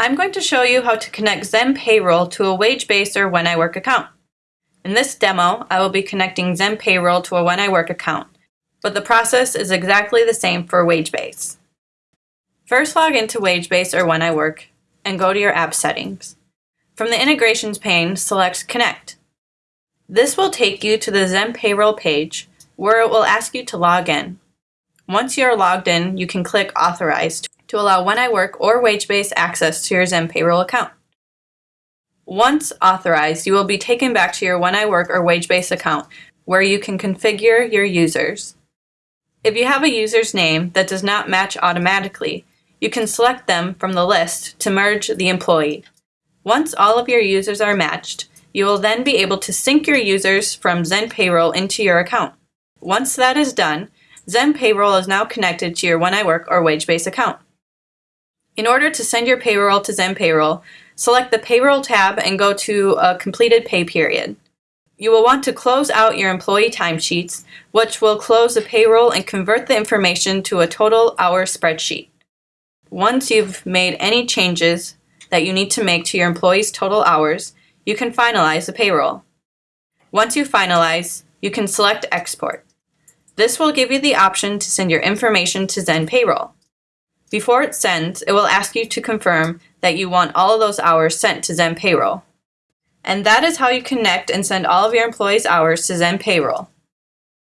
I'm going to show you how to connect Zen Payroll to a Wagebase or When I Work account. In this demo, I will be connecting Zen Payroll to a When I Work account, but the process is exactly the same for Wagebase. First log into Wagebase or When I Work and go to your app settings. From the Integrations pane, select Connect. This will take you to the Zen Payroll page where it will ask you to log in. Once you are logged in, you can click Authorize to allow When I Work or Wagebase access to your Zen Payroll account. Once authorized, you will be taken back to your When I Work or Wagebase account where you can configure your users. If you have a user's name that does not match automatically, you can select them from the list to merge the employee. Once all of your users are matched, you will then be able to sync your users from Zen Payroll into your account. Once that is done, Zen Payroll is now connected to your When I Work or Wagebase account. In order to send your payroll to Zen Payroll, select the Payroll tab and go to a completed pay period. You will want to close out your employee timesheets, which will close the payroll and convert the information to a total hour spreadsheet. Once you've made any changes that you need to make to your employees' total hours, you can finalize the payroll. Once you finalize, you can select Export. This will give you the option to send your information to Zen Payroll. Before it sends, it will ask you to confirm that you want all of those hours sent to Zen Payroll. And that is how you connect and send all of your employees' hours to Zen Payroll.